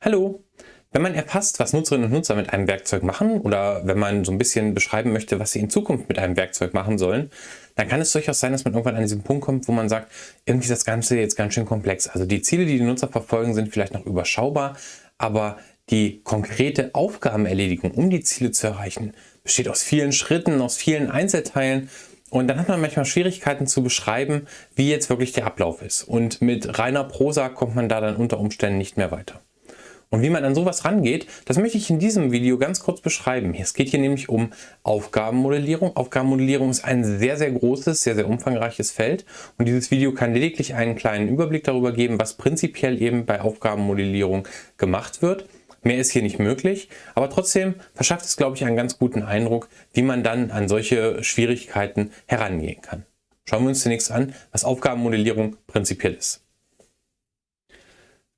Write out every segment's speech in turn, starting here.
Hallo! Wenn man erfasst, was Nutzerinnen und Nutzer mit einem Werkzeug machen oder wenn man so ein bisschen beschreiben möchte, was sie in Zukunft mit einem Werkzeug machen sollen, dann kann es durchaus sein, dass man irgendwann an diesen Punkt kommt, wo man sagt, irgendwie ist das Ganze jetzt ganz schön komplex. Also die Ziele, die die Nutzer verfolgen, sind vielleicht noch überschaubar, aber die konkrete Aufgabenerledigung, um die Ziele zu erreichen, besteht aus vielen Schritten, aus vielen Einzelteilen und dann hat man manchmal Schwierigkeiten zu beschreiben, wie jetzt wirklich der Ablauf ist. Und mit reiner Prosa kommt man da dann unter Umständen nicht mehr weiter. Und wie man an sowas rangeht, das möchte ich in diesem Video ganz kurz beschreiben. Es geht hier nämlich um Aufgabenmodellierung. Aufgabenmodellierung ist ein sehr, sehr großes, sehr, sehr umfangreiches Feld. Und dieses Video kann lediglich einen kleinen Überblick darüber geben, was prinzipiell eben bei Aufgabenmodellierung gemacht wird. Mehr ist hier nicht möglich, aber trotzdem verschafft es, glaube ich, einen ganz guten Eindruck, wie man dann an solche Schwierigkeiten herangehen kann. Schauen wir uns zunächst an, was Aufgabenmodellierung prinzipiell ist.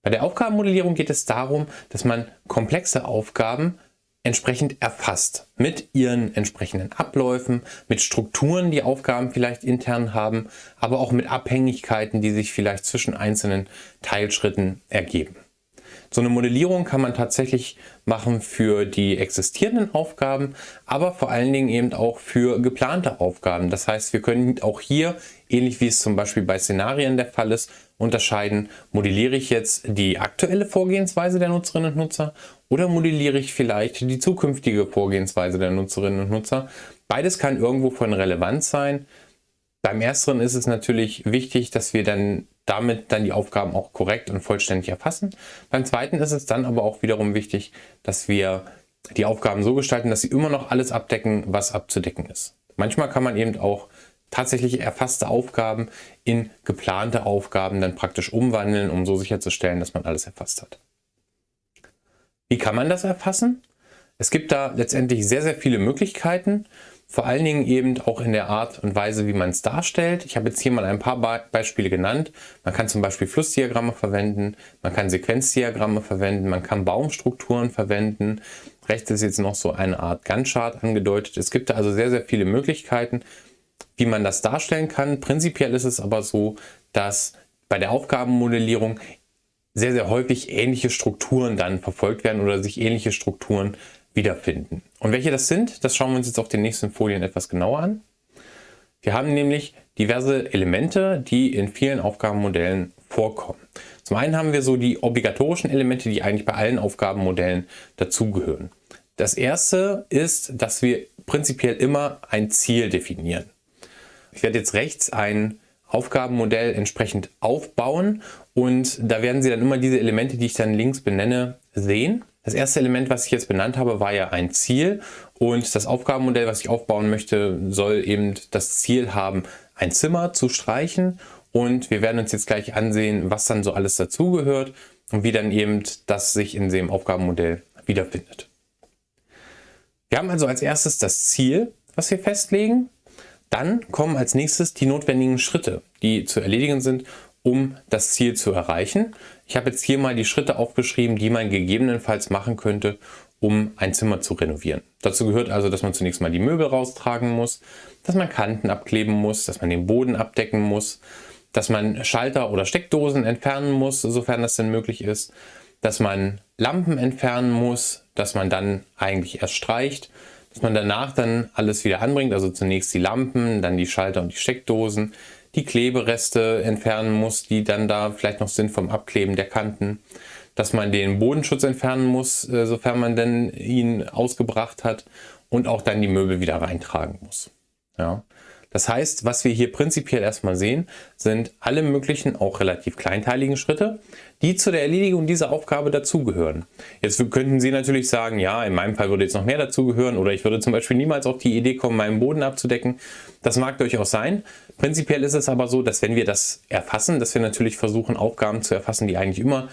Bei der Aufgabenmodellierung geht es darum, dass man komplexe Aufgaben entsprechend erfasst. Mit ihren entsprechenden Abläufen, mit Strukturen, die Aufgaben vielleicht intern haben, aber auch mit Abhängigkeiten, die sich vielleicht zwischen einzelnen Teilschritten ergeben. So eine Modellierung kann man tatsächlich machen für die existierenden Aufgaben, aber vor allen Dingen eben auch für geplante Aufgaben. Das heißt, wir können auch hier, ähnlich wie es zum Beispiel bei Szenarien der Fall ist, unterscheiden, modelliere ich jetzt die aktuelle Vorgehensweise der Nutzerinnen und Nutzer oder modelliere ich vielleicht die zukünftige Vorgehensweise der Nutzerinnen und Nutzer. Beides kann irgendwo von Relevanz sein. Beim ersteren ist es natürlich wichtig, dass wir dann damit dann die Aufgaben auch korrekt und vollständig erfassen. Beim zweiten ist es dann aber auch wiederum wichtig, dass wir die Aufgaben so gestalten, dass sie immer noch alles abdecken, was abzudecken ist. Manchmal kann man eben auch tatsächlich erfasste Aufgaben in geplante Aufgaben dann praktisch umwandeln, um so sicherzustellen, dass man alles erfasst hat. Wie kann man das erfassen? Es gibt da letztendlich sehr, sehr viele Möglichkeiten, vor allen Dingen eben auch in der Art und Weise, wie man es darstellt. Ich habe jetzt hier mal ein paar Beispiele genannt. Man kann zum Beispiel Flussdiagramme verwenden, man kann Sequenzdiagramme verwenden, man kann Baumstrukturen verwenden. Rechts ist jetzt noch so eine Art Gantt-Chart angedeutet. Es gibt da also sehr, sehr viele Möglichkeiten, wie man das darstellen kann. Prinzipiell ist es aber so, dass bei der Aufgabenmodellierung sehr, sehr häufig ähnliche Strukturen dann verfolgt werden oder sich ähnliche Strukturen wiederfinden. Und welche das sind, das schauen wir uns jetzt auf den nächsten Folien etwas genauer an. Wir haben nämlich diverse Elemente, die in vielen Aufgabenmodellen vorkommen. Zum einen haben wir so die obligatorischen Elemente, die eigentlich bei allen Aufgabenmodellen dazugehören. Das erste ist, dass wir prinzipiell immer ein Ziel definieren. Ich werde jetzt rechts ein Aufgabenmodell entsprechend aufbauen und da werden Sie dann immer diese Elemente, die ich dann links benenne, sehen. Das erste Element, was ich jetzt benannt habe, war ja ein Ziel und das Aufgabenmodell, was ich aufbauen möchte, soll eben das Ziel haben, ein Zimmer zu streichen und wir werden uns jetzt gleich ansehen, was dann so alles dazugehört und wie dann eben das sich in dem Aufgabenmodell wiederfindet. Wir haben also als erstes das Ziel, was wir festlegen dann kommen als nächstes die notwendigen Schritte, die zu erledigen sind, um das Ziel zu erreichen. Ich habe jetzt hier mal die Schritte aufgeschrieben, die man gegebenenfalls machen könnte, um ein Zimmer zu renovieren. Dazu gehört also, dass man zunächst mal die Möbel raustragen muss, dass man Kanten abkleben muss, dass man den Boden abdecken muss, dass man Schalter oder Steckdosen entfernen muss, sofern das denn möglich ist, dass man Lampen entfernen muss, dass man dann eigentlich erst streicht, dass man danach dann alles wieder anbringt, also zunächst die Lampen, dann die Schalter und die Steckdosen, die Klebereste entfernen muss, die dann da vielleicht noch sind vom Abkleben der Kanten, dass man den Bodenschutz entfernen muss, äh, sofern man denn ihn ausgebracht hat und auch dann die Möbel wieder reintragen muss. Ja. Das heißt, was wir hier prinzipiell erstmal sehen, sind alle möglichen, auch relativ kleinteiligen Schritte, die zu der Erledigung dieser Aufgabe dazugehören. Jetzt könnten Sie natürlich sagen, ja, in meinem Fall würde jetzt noch mehr dazugehören oder ich würde zum Beispiel niemals auf die Idee kommen, meinen Boden abzudecken. Das mag durchaus sein. Prinzipiell ist es aber so, dass wenn wir das erfassen, dass wir natürlich versuchen, Aufgaben zu erfassen, die eigentlich immer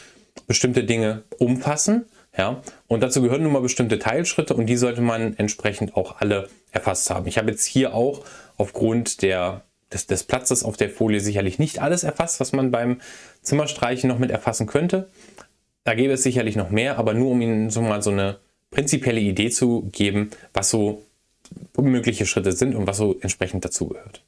bestimmte Dinge umfassen. Ja, und dazu gehören nun mal bestimmte Teilschritte und die sollte man entsprechend auch alle erfasst haben. Ich habe jetzt hier auch aufgrund der, des, des Platzes auf der Folie sicherlich nicht alles erfasst, was man beim Zimmerstreichen noch mit erfassen könnte. Da gäbe es sicherlich noch mehr, aber nur um Ihnen so mal so eine prinzipielle Idee zu geben, was so mögliche Schritte sind und was so entsprechend dazugehört.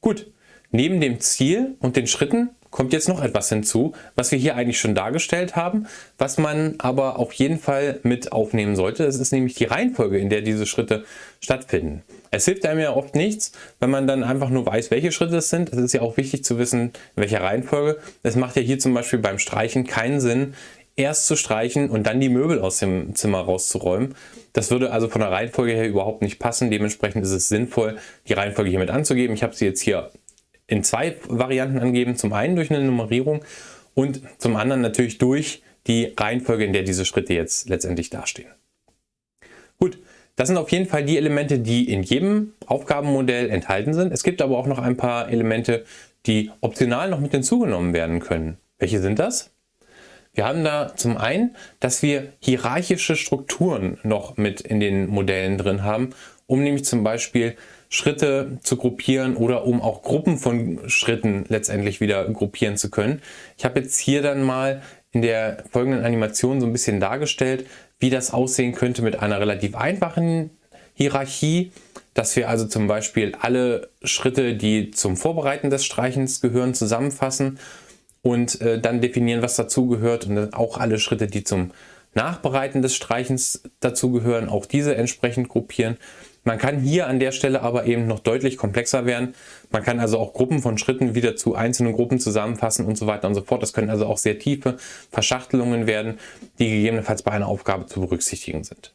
Gut, neben dem Ziel und den Schritten kommt jetzt noch etwas hinzu, was wir hier eigentlich schon dargestellt haben, was man aber auf jeden Fall mit aufnehmen sollte. Das ist nämlich die Reihenfolge, in der diese Schritte stattfinden. Es hilft einem ja oft nichts, wenn man dann einfach nur weiß, welche Schritte es sind. Es ist ja auch wichtig zu wissen, in welcher Reihenfolge. Es macht ja hier zum Beispiel beim Streichen keinen Sinn, erst zu streichen und dann die Möbel aus dem Zimmer rauszuräumen. Das würde also von der Reihenfolge her überhaupt nicht passen. Dementsprechend ist es sinnvoll, die Reihenfolge hier mit anzugeben. Ich habe sie jetzt hier in zwei Varianten angegeben. Zum einen durch eine Nummerierung und zum anderen natürlich durch die Reihenfolge, in der diese Schritte jetzt letztendlich dastehen. Gut, das sind auf jeden Fall die Elemente, die in jedem Aufgabenmodell enthalten sind. Es gibt aber auch noch ein paar Elemente, die optional noch mit hinzugenommen werden können. Welche sind das? Wir haben da zum einen, dass wir hierarchische Strukturen noch mit in den Modellen drin haben, um nämlich zum Beispiel Schritte zu gruppieren oder um auch Gruppen von Schritten letztendlich wieder gruppieren zu können. Ich habe jetzt hier dann mal in der folgenden Animation so ein bisschen dargestellt, wie das aussehen könnte mit einer relativ einfachen Hierarchie, dass wir also zum Beispiel alle Schritte, die zum Vorbereiten des Streichens gehören, zusammenfassen und äh, dann definieren, was dazugehört und auch alle Schritte, die zum Nachbereiten des Streichens dazugehören, auch diese entsprechend gruppieren. Man kann hier an der Stelle aber eben noch deutlich komplexer werden. Man kann also auch Gruppen von Schritten wieder zu einzelnen Gruppen zusammenfassen und so weiter und so fort. Das können also auch sehr tiefe Verschachtelungen werden, die gegebenenfalls bei einer Aufgabe zu berücksichtigen sind.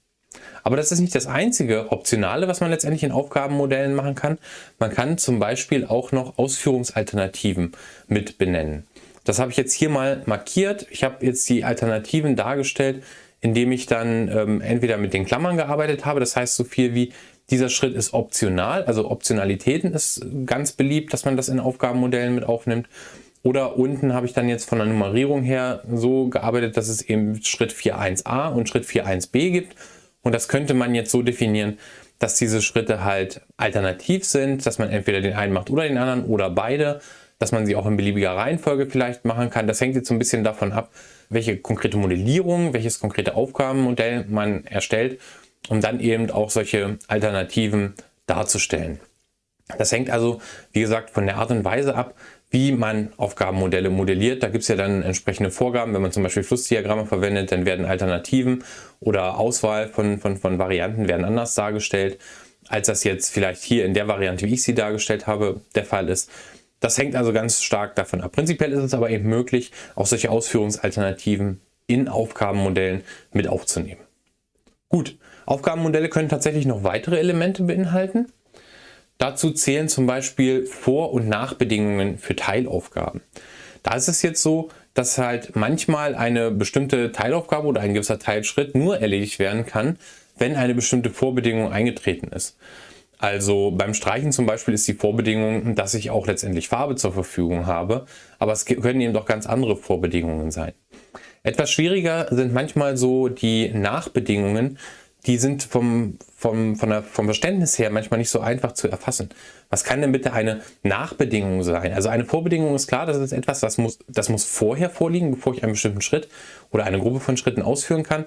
Aber das ist nicht das einzige Optionale, was man letztendlich in Aufgabenmodellen machen kann. Man kann zum Beispiel auch noch Ausführungsalternativen mit benennen. Das habe ich jetzt hier mal markiert. Ich habe jetzt die Alternativen dargestellt, indem ich dann ähm, entweder mit den Klammern gearbeitet habe, das heißt so viel wie dieser Schritt ist optional, also Optionalitäten ist ganz beliebt, dass man das in Aufgabenmodellen mit aufnimmt. Oder unten habe ich dann jetzt von der Nummerierung her so gearbeitet, dass es eben Schritt 4.1a und Schritt 4.1b gibt. Und das könnte man jetzt so definieren, dass diese Schritte halt alternativ sind, dass man entweder den einen macht oder den anderen oder beide dass man sie auch in beliebiger Reihenfolge vielleicht machen kann. Das hängt jetzt so ein bisschen davon ab, welche konkrete Modellierung, welches konkrete Aufgabenmodell man erstellt, um dann eben auch solche Alternativen darzustellen. Das hängt also, wie gesagt, von der Art und Weise ab, wie man Aufgabenmodelle modelliert. Da gibt es ja dann entsprechende Vorgaben. Wenn man zum Beispiel Flussdiagramme verwendet, dann werden Alternativen oder Auswahl von, von, von Varianten werden anders dargestellt, als das jetzt vielleicht hier in der Variante, wie ich sie dargestellt habe, der Fall ist. Das hängt also ganz stark davon ab. Prinzipiell ist es aber eben möglich, auch solche Ausführungsalternativen in Aufgabenmodellen mit aufzunehmen. Gut, Aufgabenmodelle können tatsächlich noch weitere Elemente beinhalten. Dazu zählen zum Beispiel Vor- und Nachbedingungen für Teilaufgaben. Da ist es jetzt so, dass halt manchmal eine bestimmte Teilaufgabe oder ein gewisser Teilschritt nur erledigt werden kann, wenn eine bestimmte Vorbedingung eingetreten ist. Also beim Streichen zum Beispiel ist die Vorbedingung, dass ich auch letztendlich Farbe zur Verfügung habe, aber es können eben doch ganz andere Vorbedingungen sein. Etwas schwieriger sind manchmal so die Nachbedingungen, die sind vom, vom, von der, vom Verständnis her manchmal nicht so einfach zu erfassen. Was kann denn bitte eine Nachbedingung sein? Also eine Vorbedingung ist klar, das ist etwas, das muss, das muss vorher vorliegen, bevor ich einen bestimmten Schritt oder eine Gruppe von Schritten ausführen kann.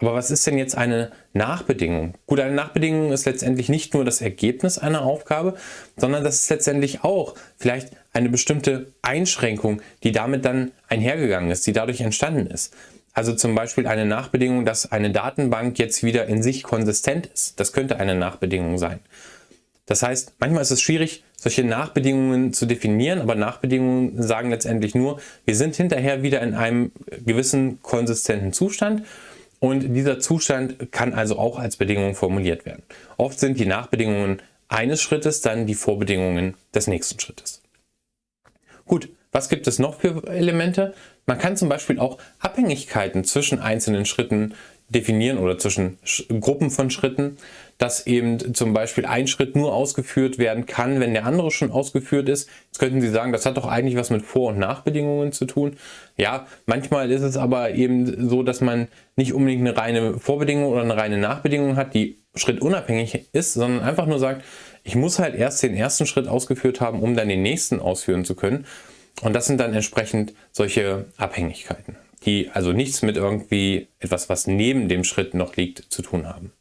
Aber was ist denn jetzt eine Nachbedingung? Gut, eine Nachbedingung ist letztendlich nicht nur das Ergebnis einer Aufgabe, sondern das ist letztendlich auch vielleicht eine bestimmte Einschränkung, die damit dann einhergegangen ist, die dadurch entstanden ist. Also zum Beispiel eine Nachbedingung, dass eine Datenbank jetzt wieder in sich konsistent ist. Das könnte eine Nachbedingung sein. Das heißt, manchmal ist es schwierig, solche Nachbedingungen zu definieren, aber Nachbedingungen sagen letztendlich nur, wir sind hinterher wieder in einem gewissen konsistenten Zustand und dieser Zustand kann also auch als Bedingung formuliert werden. Oft sind die Nachbedingungen eines Schrittes dann die Vorbedingungen des nächsten Schrittes. Gut, was gibt es noch für Elemente? Man kann zum Beispiel auch Abhängigkeiten zwischen einzelnen Schritten definieren oder zwischen Gruppen von Schritten, dass eben zum Beispiel ein Schritt nur ausgeführt werden kann, wenn der andere schon ausgeführt ist. Jetzt könnten Sie sagen, das hat doch eigentlich was mit Vor- und Nachbedingungen zu tun. Ja, manchmal ist es aber eben so, dass man nicht unbedingt eine reine Vorbedingung oder eine reine Nachbedingung hat, die schrittunabhängig ist, sondern einfach nur sagt, ich muss halt erst den ersten Schritt ausgeführt haben, um dann den nächsten ausführen zu können. Und das sind dann entsprechend solche Abhängigkeiten die also nichts mit irgendwie etwas, was neben dem Schritt noch liegt, zu tun haben.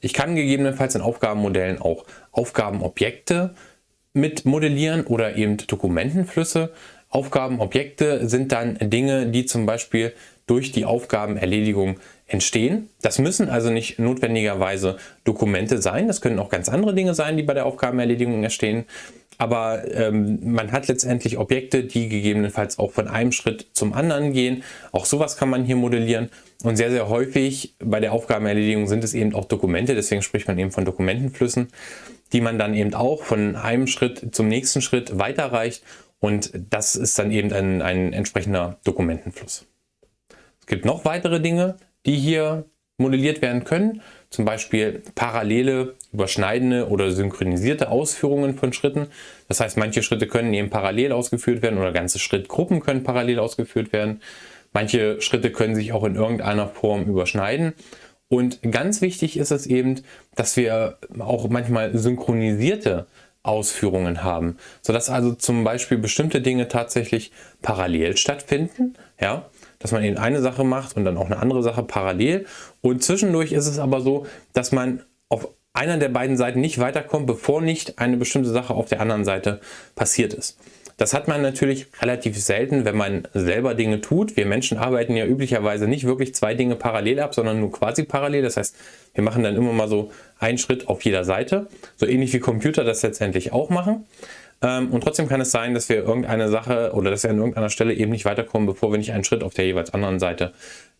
Ich kann gegebenenfalls in Aufgabenmodellen auch Aufgabenobjekte mit modellieren oder eben Dokumentenflüsse. Aufgabenobjekte sind dann Dinge, die zum Beispiel durch die Aufgabenerledigung entstehen. Das müssen also nicht notwendigerweise Dokumente sein, das können auch ganz andere Dinge sein, die bei der Aufgabenerledigung entstehen. Aber ähm, man hat letztendlich Objekte, die gegebenenfalls auch von einem Schritt zum anderen gehen. Auch sowas kann man hier modellieren. Und sehr, sehr häufig bei der Aufgabenerledigung sind es eben auch Dokumente, deswegen spricht man eben von Dokumentenflüssen, die man dann eben auch von einem Schritt zum nächsten Schritt weiterreicht. Und das ist dann eben ein, ein entsprechender Dokumentenfluss. Es gibt noch weitere Dinge, die hier modelliert werden können. Zum Beispiel parallele, überschneidende oder synchronisierte Ausführungen von Schritten. Das heißt, manche Schritte können eben parallel ausgeführt werden oder ganze Schrittgruppen können parallel ausgeführt werden. Manche Schritte können sich auch in irgendeiner Form überschneiden. Und ganz wichtig ist es eben, dass wir auch manchmal synchronisierte Ausführungen haben, sodass also zum Beispiel bestimmte Dinge tatsächlich parallel stattfinden. Ja, dass man eben eine Sache macht und dann auch eine andere Sache parallel. Und zwischendurch ist es aber so, dass man auf einer der beiden Seiten nicht weiterkommt, bevor nicht eine bestimmte Sache auf der anderen Seite passiert ist. Das hat man natürlich relativ selten, wenn man selber Dinge tut. Wir Menschen arbeiten ja üblicherweise nicht wirklich zwei Dinge parallel ab, sondern nur quasi parallel. Das heißt, wir machen dann immer mal so einen Schritt auf jeder Seite. So ähnlich wie Computer das letztendlich auch machen. Ähm, und trotzdem kann es sein, dass wir irgendeine Sache oder dass wir an irgendeiner Stelle eben nicht weiterkommen, bevor wir nicht einen Schritt auf der jeweils anderen Seite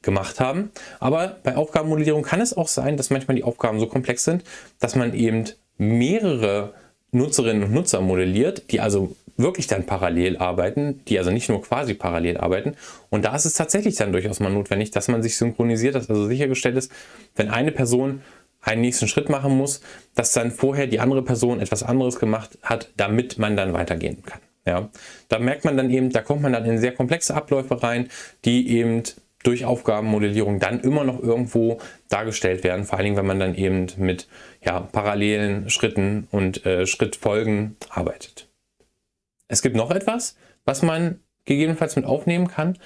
gemacht haben. Aber bei Aufgabenmodellierung kann es auch sein, dass manchmal die Aufgaben so komplex sind, dass man eben mehrere Nutzerinnen und Nutzer modelliert, die also wirklich dann parallel arbeiten, die also nicht nur quasi parallel arbeiten. Und da ist es tatsächlich dann durchaus mal notwendig, dass man sich synchronisiert, dass also sichergestellt ist, wenn eine Person einen nächsten Schritt machen muss, dass dann vorher die andere Person etwas anderes gemacht hat, damit man dann weitergehen kann. Ja, da merkt man dann eben, da kommt man dann in sehr komplexe Abläufe rein, die eben durch Aufgabenmodellierung dann immer noch irgendwo dargestellt werden, vor allen Dingen, wenn man dann eben mit ja, parallelen Schritten und äh, Schrittfolgen arbeitet. Es gibt noch etwas, was man gegebenenfalls mit aufnehmen kann.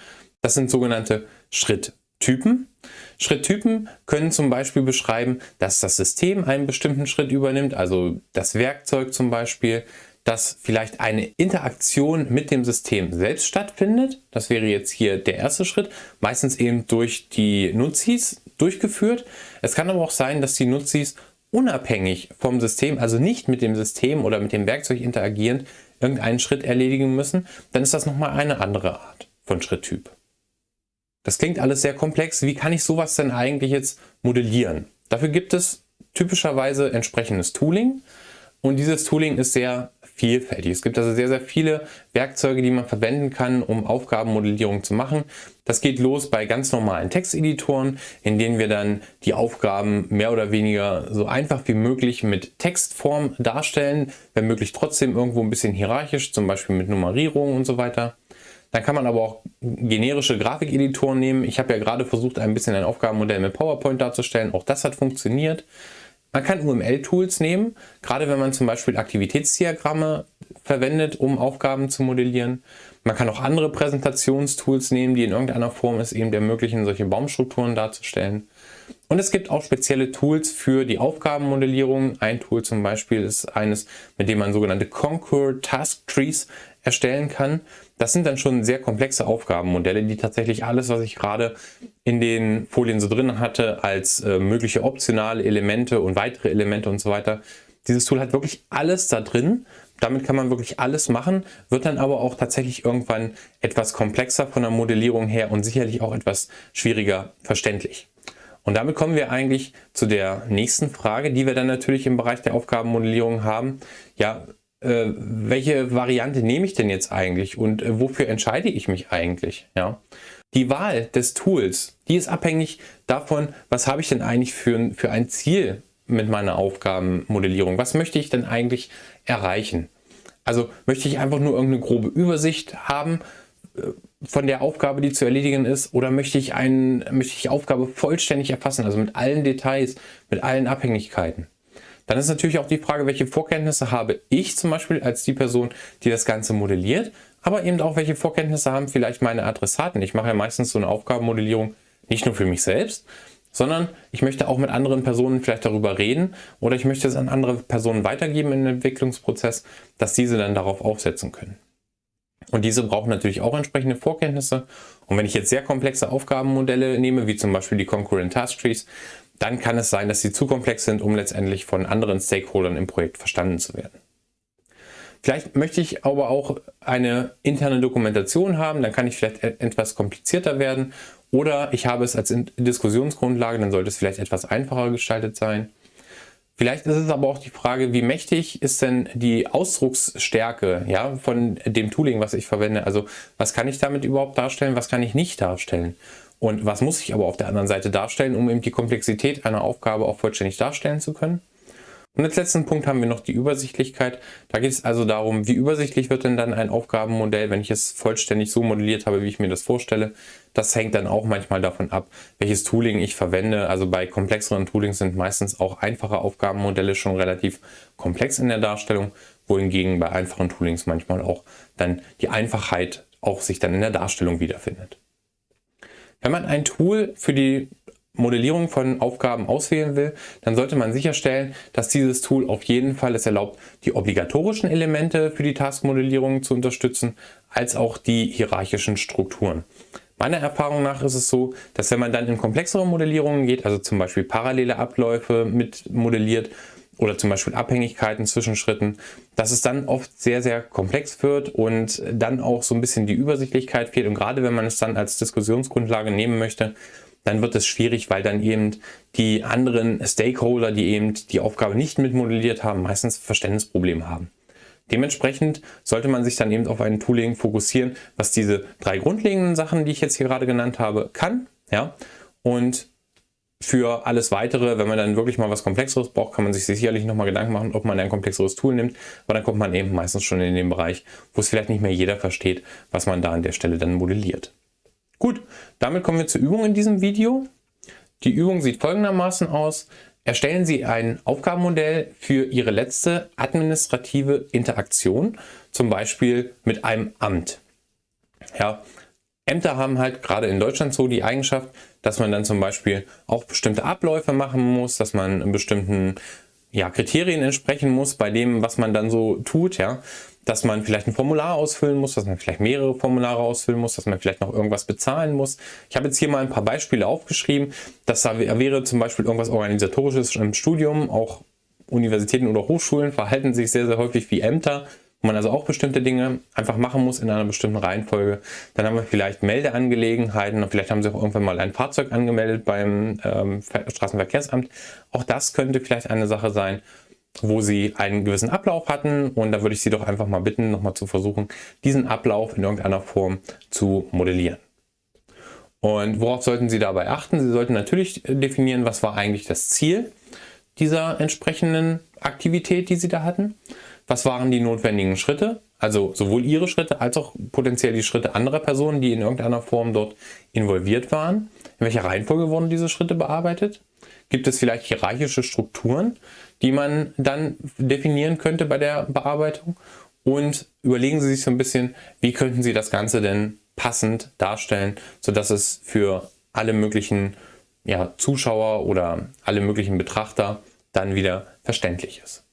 Das sind sogenannte Schritt Typen. Schritttypen können zum Beispiel beschreiben, dass das System einen bestimmten Schritt übernimmt, also das Werkzeug zum Beispiel, dass vielleicht eine Interaktion mit dem System selbst stattfindet. Das wäre jetzt hier der erste Schritt, meistens eben durch die Nutzis durchgeführt. Es kann aber auch sein, dass die Nutzis unabhängig vom System, also nicht mit dem System oder mit dem Werkzeug interagierend, irgendeinen Schritt erledigen müssen. Dann ist das nochmal eine andere Art von Schritttyp. Das klingt alles sehr komplex. Wie kann ich sowas denn eigentlich jetzt modellieren? Dafür gibt es typischerweise entsprechendes Tooling. Und dieses Tooling ist sehr vielfältig. Es gibt also sehr, sehr viele Werkzeuge, die man verwenden kann, um Aufgabenmodellierung zu machen. Das geht los bei ganz normalen Texteditoren, in denen wir dann die Aufgaben mehr oder weniger so einfach wie möglich mit Textform darstellen, wenn möglich trotzdem irgendwo ein bisschen hierarchisch, zum Beispiel mit Nummerierung und so weiter. Dann kann man aber auch generische Grafikeditoren nehmen. Ich habe ja gerade versucht, ein bisschen ein Aufgabenmodell mit PowerPoint darzustellen. Auch das hat funktioniert. Man kann UML-Tools nehmen, gerade wenn man zum Beispiel Aktivitätsdiagramme verwendet, um Aufgaben zu modellieren. Man kann auch andere Präsentationstools nehmen, die in irgendeiner Form es eben ermöglichen, solche Baumstrukturen darzustellen. Und es gibt auch spezielle Tools für die Aufgabenmodellierung. Ein Tool zum Beispiel ist eines, mit dem man sogenannte Concord Task Trees erstellen kann. Das sind dann schon sehr komplexe Aufgabenmodelle, die tatsächlich alles, was ich gerade in den Folien so drin hatte, als äh, mögliche optionale Elemente und weitere Elemente und so weiter. Dieses Tool hat wirklich alles da drin. Damit kann man wirklich alles machen, wird dann aber auch tatsächlich irgendwann etwas komplexer von der Modellierung her und sicherlich auch etwas schwieriger verständlich. Und damit kommen wir eigentlich zu der nächsten Frage, die wir dann natürlich im Bereich der Aufgabenmodellierung haben. Ja, äh, welche Variante nehme ich denn jetzt eigentlich und äh, wofür entscheide ich mich eigentlich? Ja? Die Wahl des Tools, die ist abhängig davon, was habe ich denn eigentlich für, für ein Ziel mit meiner Aufgabenmodellierung? Was möchte ich denn eigentlich erreichen? Also möchte ich einfach nur irgendeine grobe Übersicht haben äh, von der Aufgabe, die zu erledigen ist, oder möchte ich, einen, möchte ich die Aufgabe vollständig erfassen, also mit allen Details, mit allen Abhängigkeiten? Dann ist natürlich auch die Frage, welche Vorkenntnisse habe ich zum Beispiel als die Person, die das Ganze modelliert, aber eben auch welche Vorkenntnisse haben vielleicht meine Adressaten. Ich mache ja meistens so eine Aufgabenmodellierung nicht nur für mich selbst, sondern ich möchte auch mit anderen Personen vielleicht darüber reden oder ich möchte es an andere Personen weitergeben im Entwicklungsprozess, dass diese dann darauf aufsetzen können. Und diese brauchen natürlich auch entsprechende Vorkenntnisse. Und wenn ich jetzt sehr komplexe Aufgabenmodelle nehme, wie zum Beispiel die Concurrent Task Trees, dann kann es sein, dass sie zu komplex sind, um letztendlich von anderen Stakeholdern im Projekt verstanden zu werden. Vielleicht möchte ich aber auch eine interne Dokumentation haben, dann kann ich vielleicht e-, etwas komplizierter werden. Oder ich habe es als Diskussionsgrundlage, dann sollte es vielleicht etwas einfacher gestaltet sein. Vielleicht ist es aber auch die Frage, wie mächtig ist denn die Ausdrucksstärke ja, von dem Tooling, was ich verwende? Also was kann ich damit überhaupt darstellen, was kann ich nicht darstellen? Und was muss ich aber auf der anderen Seite darstellen, um eben die Komplexität einer Aufgabe auch vollständig darstellen zu können? Und als letzten Punkt haben wir noch die Übersichtlichkeit. Da geht es also darum, wie übersichtlich wird denn dann ein Aufgabenmodell, wenn ich es vollständig so modelliert habe, wie ich mir das vorstelle. Das hängt dann auch manchmal davon ab, welches Tooling ich verwende. Also bei komplexeren Toolings sind meistens auch einfache Aufgabenmodelle schon relativ komplex in der Darstellung, wohingegen bei einfachen Toolings manchmal auch dann die Einfachheit auch sich dann in der Darstellung wiederfindet. Wenn man ein Tool für die Modellierung von Aufgaben auswählen will, dann sollte man sicherstellen, dass dieses Tool auf jeden Fall es erlaubt, die obligatorischen Elemente für die Taskmodellierung zu unterstützen, als auch die hierarchischen Strukturen. Meiner Erfahrung nach ist es so, dass wenn man dann in komplexere Modellierungen geht, also zum Beispiel parallele Abläufe mit modelliert oder zum Beispiel Abhängigkeiten zwischen Schritten, dass es dann oft sehr, sehr komplex wird und dann auch so ein bisschen die Übersichtlichkeit fehlt. Und gerade wenn man es dann als Diskussionsgrundlage nehmen möchte, dann wird es schwierig, weil dann eben die anderen Stakeholder, die eben die Aufgabe nicht mitmodelliert haben, meistens Verständnisprobleme haben. Dementsprechend sollte man sich dann eben auf ein Tooling fokussieren, was diese drei grundlegenden Sachen, die ich jetzt hier gerade genannt habe, kann. Ja? Und für alles weitere, wenn man dann wirklich mal was Komplexeres braucht, kann man sich sicherlich nochmal Gedanken machen, ob man ein komplexeres Tool nimmt. Aber dann kommt man eben meistens schon in den Bereich, wo es vielleicht nicht mehr jeder versteht, was man da an der Stelle dann modelliert. Gut, damit kommen wir zur Übung in diesem Video. Die Übung sieht folgendermaßen aus. Erstellen Sie ein Aufgabenmodell für Ihre letzte administrative Interaktion, zum Beispiel mit einem Amt. Ja, Ämter haben halt gerade in Deutschland so die Eigenschaft, dass man dann zum Beispiel auch bestimmte Abläufe machen muss, dass man bestimmten ja, Kriterien entsprechen muss bei dem, was man dann so tut. Ja dass man vielleicht ein Formular ausfüllen muss, dass man vielleicht mehrere Formulare ausfüllen muss, dass man vielleicht noch irgendwas bezahlen muss. Ich habe jetzt hier mal ein paar Beispiele aufgeschrieben. Das wäre zum Beispiel irgendwas Organisatorisches im Studium. Auch Universitäten oder Hochschulen verhalten sich sehr, sehr häufig wie Ämter, man also auch bestimmte Dinge einfach machen muss in einer bestimmten Reihenfolge. Dann haben wir vielleicht Meldeangelegenheiten und vielleicht haben Sie auch irgendwann mal ein Fahrzeug angemeldet beim ähm, Straßenverkehrsamt. Auch das könnte vielleicht eine Sache sein wo sie einen gewissen Ablauf hatten und da würde ich Sie doch einfach mal bitten, nochmal zu versuchen, diesen Ablauf in irgendeiner Form zu modellieren. Und worauf sollten Sie dabei achten? Sie sollten natürlich definieren, was war eigentlich das Ziel dieser entsprechenden Aktivität, die Sie da hatten. Was waren die notwendigen Schritte? Also sowohl Ihre Schritte als auch potenziell die Schritte anderer Personen, die in irgendeiner Form dort involviert waren. In welcher Reihenfolge wurden diese Schritte bearbeitet? Gibt es vielleicht hierarchische Strukturen, die man dann definieren könnte bei der Bearbeitung. Und überlegen Sie sich so ein bisschen, wie könnten Sie das Ganze denn passend darstellen, sodass es für alle möglichen ja, Zuschauer oder alle möglichen Betrachter dann wieder verständlich ist.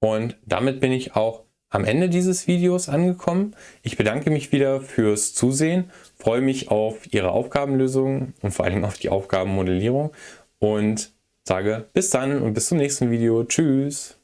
Und damit bin ich auch am Ende dieses Videos angekommen. Ich bedanke mich wieder fürs Zusehen, freue mich auf Ihre Aufgabenlösungen und vor allem auf die Aufgabenmodellierung und sage bis dann und bis zum nächsten Video. Tschüss!